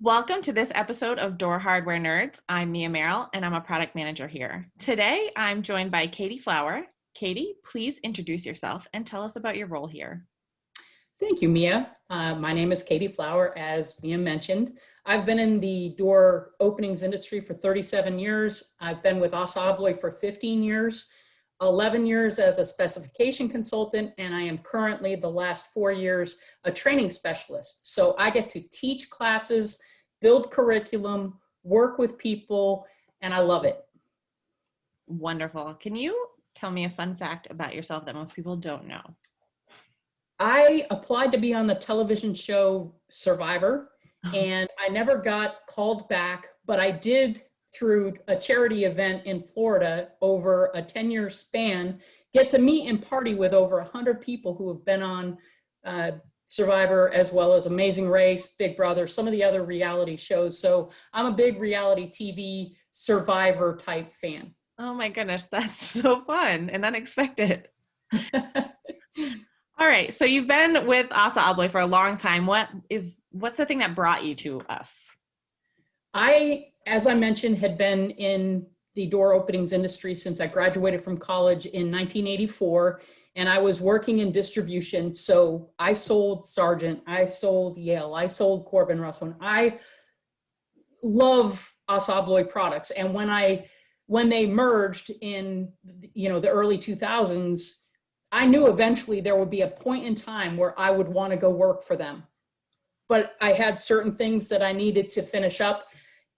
Welcome to this episode of Door Hardware Nerds. I'm Mia Merrill and I'm a product manager here. Today I'm joined by Katie Flower. Katie, please introduce yourself and tell us about your role here. Thank you, Mia. Uh, my name is Katie Flower, as Mia mentioned. I've been in the door openings industry for 37 years. I've been with ABLOY for 15 years, 11 years as a specification consultant, and I am currently the last four years a training specialist. So I get to teach classes, build curriculum, work with people, and I love it. Wonderful. Can you tell me a fun fact about yourself that most people don't know? I applied to be on the television show Survivor, uh-huh. and I never got called back, but I did through a charity event in Florida over a 10 year span, get to meet and party with over 100 people who have been on uh, Survivor as well as Amazing Race, Big Brother, some of the other reality shows. So I'm a big reality TV Survivor type fan. Oh my goodness, that's so fun and unexpected. All right, so you've been with ASSA ABLOY for a long time. What is what's the thing that brought you to us? I, as I mentioned, had been in the door openings industry since I graduated from college in 1984 and I was working in distribution. So I sold Sargent, I sold Yale, I sold Corbin Russwin. I love ASSA ABLOY products. And when I, when they merged in, you know, the early 2000s, I knew eventually there would be a point in time where I would want to go work for them. But I had certain things that I needed to finish up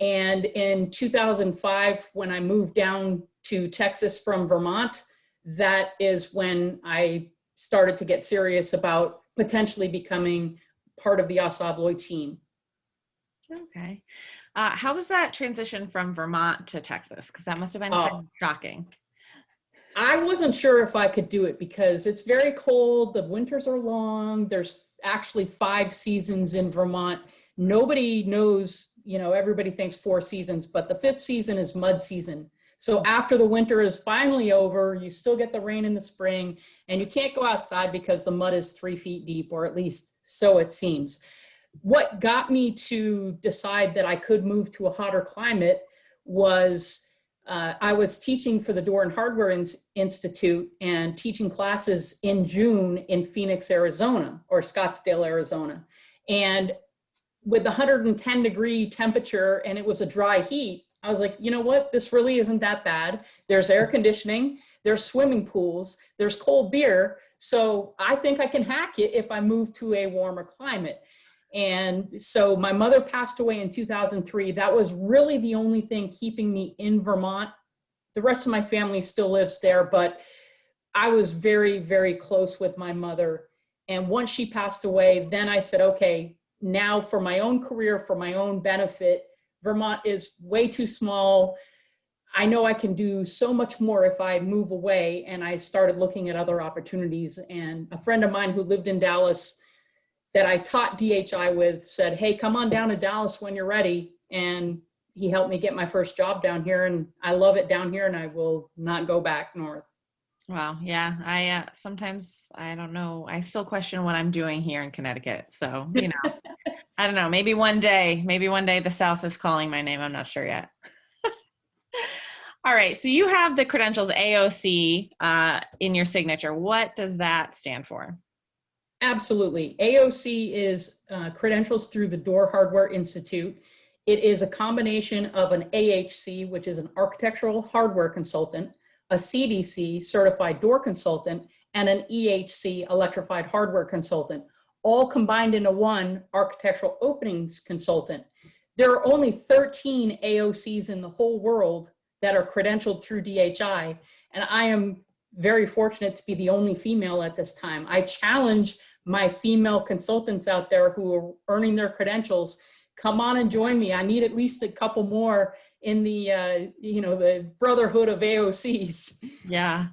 and in 2005, when I moved down to Texas from Vermont, that is when I started to get serious about potentially becoming part of the ASSA ABLOY team. Okay. Uh, how was that transition from Vermont to Texas? Because that must have been of shocking. I wasn't sure if I could do it because it's very cold. The winters are long. There's actually five seasons in Vermont. Nobody knows you know, everybody thinks four seasons, but the fifth season is mud season. So after the winter is finally over, you still get the rain in the spring and you can't go outside because the mud is three feet deep, or at least so it seems. What got me to decide that I could move to a hotter climate was uh, I was teaching for the Door and Hardware In Institute and teaching classes in June in Phoenix, Arizona, or Scottsdale, Arizona. And with 110 degree temperature and it was a dry heat, I was like, you know what? This really isn't that bad. There's air conditioning, there's swimming pools, there's cold beer. So I think I can hack it if I move to a warmer climate. And so my mother passed away in 2003. That was really the only thing keeping me in Vermont. The rest of my family still lives there, but I was very, very close with my mother. And once she passed away, then I said, okay, now for my own career, for my own benefit, Vermont is way too small. I know I can do so much more if I move away. And I started looking at other opportunities. And a friend of mine who lived in Dallas that I taught DHI with said, hey, come on down to Dallas when you're ready. And he helped me get my first job down here. And I love it down here and I will not go back north. Wow. Yeah. I uh, sometimes I don't know. I still question what I'm doing here in Connecticut. So, you know, I don't know. Maybe one day, maybe one day the South is calling my name. I'm not sure yet. All right. So you have the credentials AOC uh, in your signature. What does that stand for? Absolutely. AOC is uh, credentials through the Door Hardware Institute. It is a combination of an AHC, which is an architectural hardware consultant, a CDC certified door consultant, and an EHC electrified hardware consultant, all combined into one architectural openings consultant. There are only 13 AOCs in the whole world that are credentialed through DHI, and I am very fortunate to be the only female at this time. I challenge my female consultants out there who are earning their credentials, come on and join me. I need at least a couple more in the uh, you know the brotherhood of AOCs. Yeah.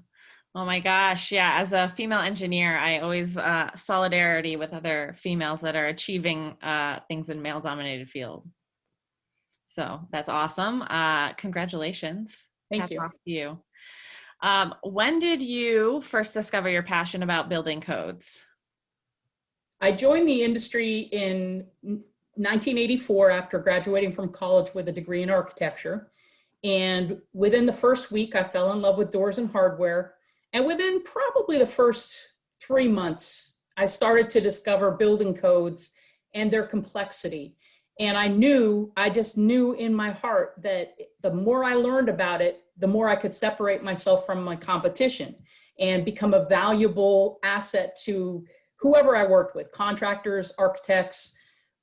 Oh my gosh, yeah. As a female engineer, I always uh, solidarity with other females that are achieving uh, things in male-dominated field. So that's awesome. Uh, congratulations. Thank Hats you. Off to you. Um, when did you first discover your passion about building codes? I joined the industry in 1984 after graduating from college with a degree in architecture. And within the first week, I fell in love with doors and hardware. And within probably the first three months, I started to discover building codes and their complexity. And I knew, I just knew in my heart that the more I learned about it, the more I could separate myself from my competition and become a valuable asset to whoever I worked with, contractors, architects,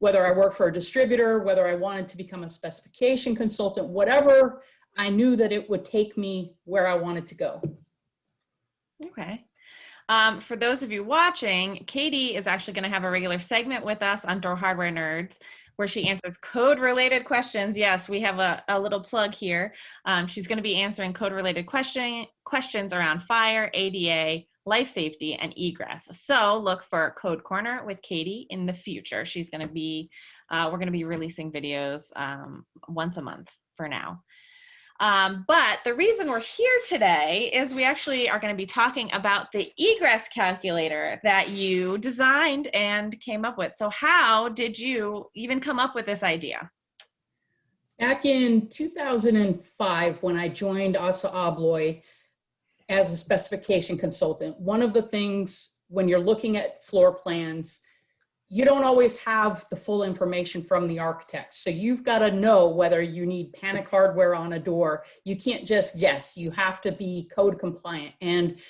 whether I worked for a distributor, whether I wanted to become a specification consultant, whatever, I knew that it would take me where I wanted to go. Okay. Um, for those of you watching, Katie is actually going to have a regular segment with us on Door Hardware Nerds where she answers code related questions. Yes, we have a, a little plug here. Um, she's going to be answering code related question, questions around fire, ADA, life safety, and egress. So look for Code Corner with Katie in the future. She's going to be, uh, we're going to be releasing videos um, once a month for now. Um, but the reason we're here today is we actually are going to be talking about the egress calculator that you designed and came up with. So how did you even come up with this idea? Back in 2005, when I joined ASSA ABLOY as a specification consultant, one of the things when you're looking at floor plans you don't always have the full information from the architect. So you've got to know whether you need panic hardware on a door. You can't just guess, you have to be code compliant. And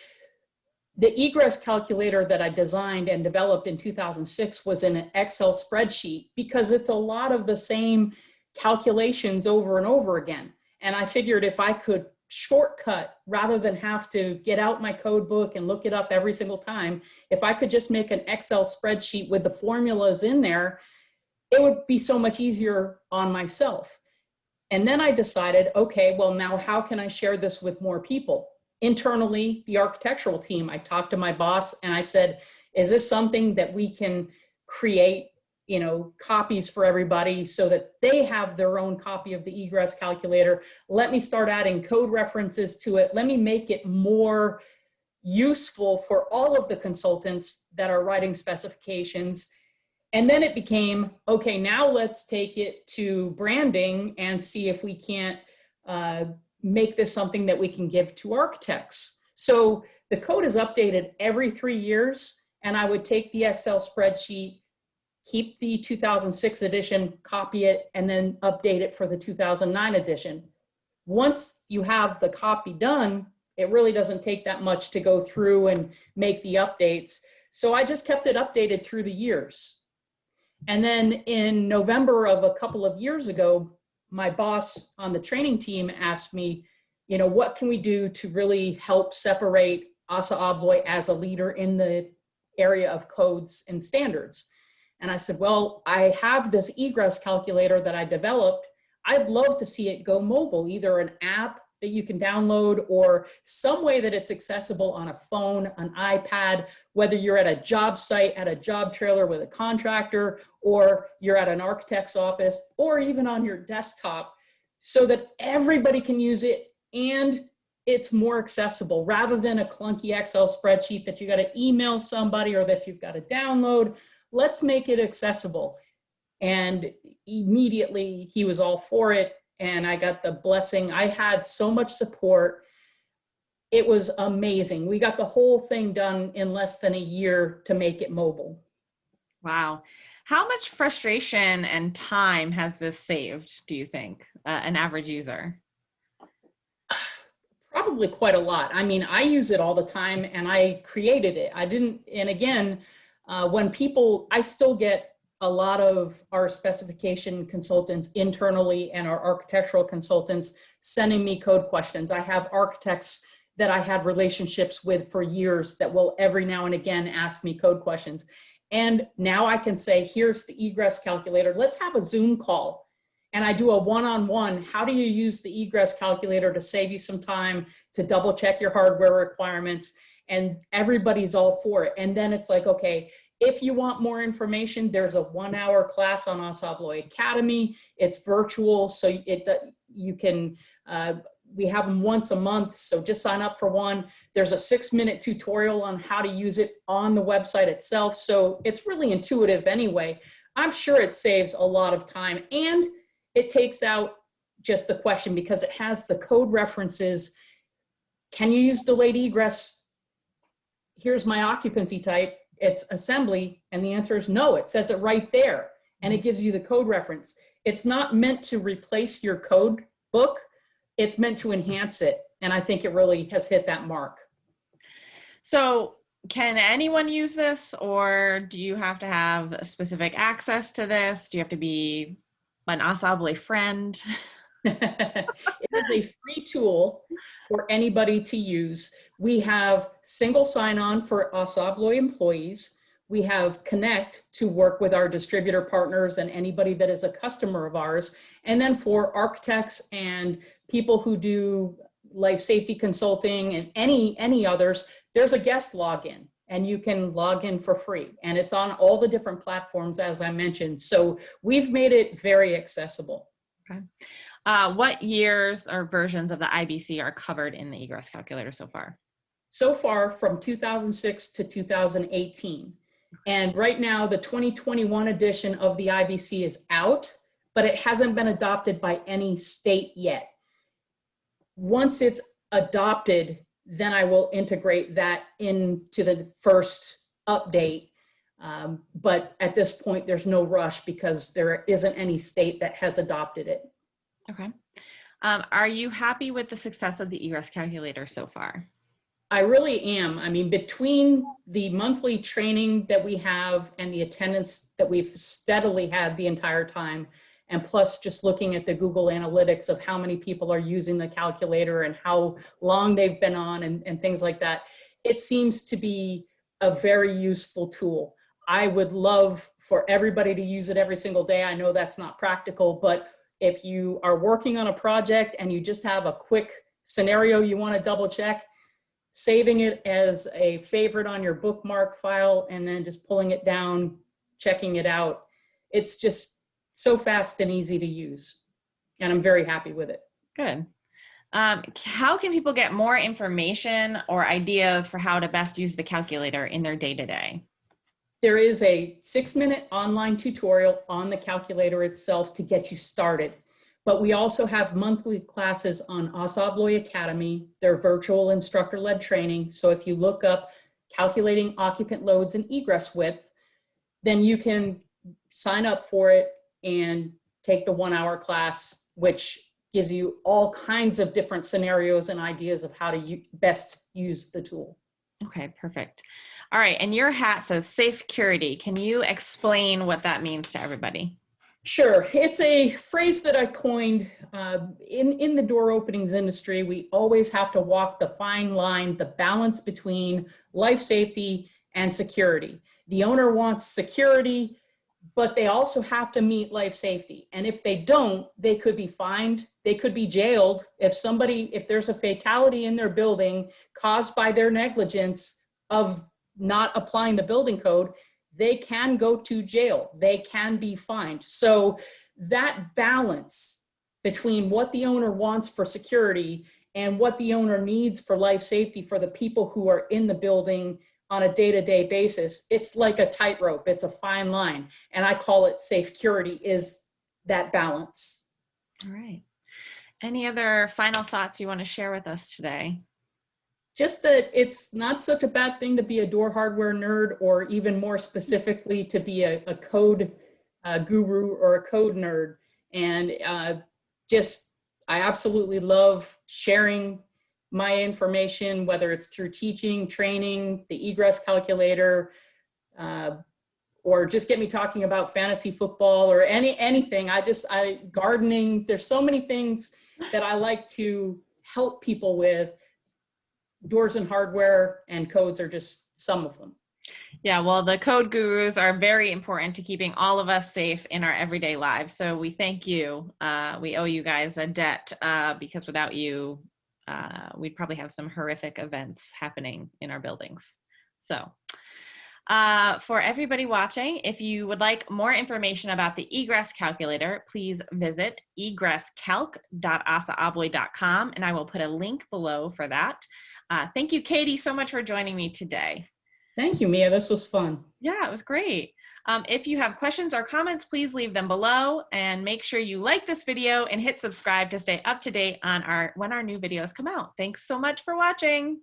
the egress calculator that I designed and developed in 2006 was in an Excel spreadsheet because it's a lot of the same calculations over and over again. And I figured if I could shortcut rather than have to get out my code book and look it up every single time. If I could just make an Excel spreadsheet with the formulas in there, it would be so much easier on myself. And then I decided, okay, well now how can I share this with more people? Internally, the architectural team, I talked to my boss and I said, is this something that we can create you know, copies for everybody so that they have their own copy of the egress calculator. Let me start adding code references to it. Let me make it more useful for all of the consultants that are writing specifications. And then it became, okay, now let's take it to branding and see if we can't uh, make this something that we can give to architects. So the code is updated every three years and I would take the Excel spreadsheet keep the 2006 edition, copy it, and then update it for the 2009 edition. Once you have the copy done, it really doesn't take that much to go through and make the updates. So I just kept it updated through the years. And then in November of a couple of years ago, my boss on the training team asked me, you know, what can we do to really help separate ASSA ABLOY as a leader in the area of codes and standards? And I said, well, I have this egress calculator that I developed. I'd love to see it go mobile, either an app that you can download or some way that it's accessible on a phone, an iPad, whether you're at a job site, at a job trailer with a contractor, or you're at an architect's office, or even on your desktop so that everybody can use it and it's more accessible rather than a clunky Excel spreadsheet that you got to email somebody or that you've got to download let's make it accessible. And immediately he was all for it. And I got the blessing. I had so much support. It was amazing. We got the whole thing done in less than a year to make it mobile. Wow. How much frustration and time has this saved, do you think, uh, an average user? Probably quite a lot. I mean, I use it all the time and I created it. I didn't, and again, uh, when people, I still get a lot of our specification consultants internally and our architectural consultants sending me code questions. I have architects that I had relationships with for years that will every now and again ask me code questions. And now I can say, here's the egress calculator. Let's have a Zoom call. And I do a one-on-one, -on -one. how do you use the egress calculator to save you some time, to double check your hardware requirements? And everybody's all for it. And then it's like, okay, if you want more information, there's a one hour class on ASSA Academy. It's virtual, so it you can, uh, we have them once a month, so just sign up for one. There's a six minute tutorial on how to use it on the website itself. So it's really intuitive anyway. I'm sure it saves a lot of time and it takes out just the question because it has the code references. Can you use delayed egress? Here's my occupancy type. It's assembly. And the answer is no. It says it right there. And it gives you the code reference. It's not meant to replace your code book. It's meant to enhance it. And I think it really has hit that mark. So can anyone use this or do you have to have a specific access to this? Do you have to be an ASSA ABLOY friend? it is a free tool for anybody to use. We have single sign-on for ASSA ABLOY employees. We have Connect to work with our distributor partners and anybody that is a customer of ours. And then for architects and people who do life safety consulting and any, any others, there's a guest login and you can log in for free. And it's on all the different platforms, as I mentioned. So we've made it very accessible. Okay. Uh, what years or versions of the IBC are covered in the egress calculator so far? So far from 2006 to 2018. And right now the 2021 edition of the IBC is out, but it hasn't been adopted by any state yet. Once it's adopted, then I will integrate that into the first update. Um, but at this point, there's no rush because there isn't any state that has adopted it. Okay. Um, are you happy with the success of the egress calculator so far? I really am. I mean, between the monthly training that we have and the attendance that we've steadily had the entire time, and plus just looking at the Google Analytics of how many people are using the calculator and how long they've been on and, and things like that, it seems to be a very useful tool. I would love for everybody to use it every single day. I know that's not practical, but if you are working on a project and you just have a quick scenario you want to double check, saving it as a favorite on your bookmark file and then just pulling it down, checking it out. It's just so fast and easy to use. And I'm very happy with it. Good. Um, how can people get more information or ideas for how to best use the calculator in their day-to-day? -day? There is a six minute online tutorial on the calculator itself to get you started. But we also have monthly classes on ASSA ABLOY Academy. They're virtual instructor-led training. So if you look up calculating occupant loads and egress width, then you can sign up for it and take the one hour class, which gives you all kinds of different scenarios and ideas of how to best use the tool. Okay, perfect. All right, and your hat says safe security. Can you explain what that means to everybody? Sure, it's a phrase that I coined uh, in, in the door openings industry. We always have to walk the fine line, the balance between life safety and security. The owner wants security, but they also have to meet life safety. And if they don't, they could be fined, they could be jailed. If somebody, if there's a fatality in their building caused by their negligence of not applying the building code, they can go to jail, they can be fined. So that balance between what the owner wants for security and what the owner needs for life safety for the people who are in the building on a day-to-day -day basis, it's like a tightrope, it's a fine line. And I call it safe security is that balance. All right. Any other final thoughts you want to share with us today? Just that it's not such a bad thing to be a door hardware nerd or even more specifically to be a, a code uh, guru or a code nerd. And uh, just, I absolutely love sharing my information, whether it's through teaching, training, the egress calculator, uh, or just get me talking about fantasy football or any anything. I just, I gardening, there's so many things that I like to help people with. Doors and hardware and codes are just some of them. Yeah, well, the code gurus are very important to keeping all of us safe in our everyday lives. So we thank you. Uh, we owe you guys a debt uh, because without you, uh, we'd probably have some horrific events happening in our buildings. So uh, for everybody watching, if you would like more information about the egress calculator, please visit egresscalc.assaabloy.com and I will put a link below for that. Uh, thank you, Katie, so much for joining me today. Thank you, Mia. This was fun. Yeah, it was great. Um, if you have questions or comments, please leave them below and make sure you like this video and hit subscribe to stay up to date on our when our new videos come out. Thanks so much for watching.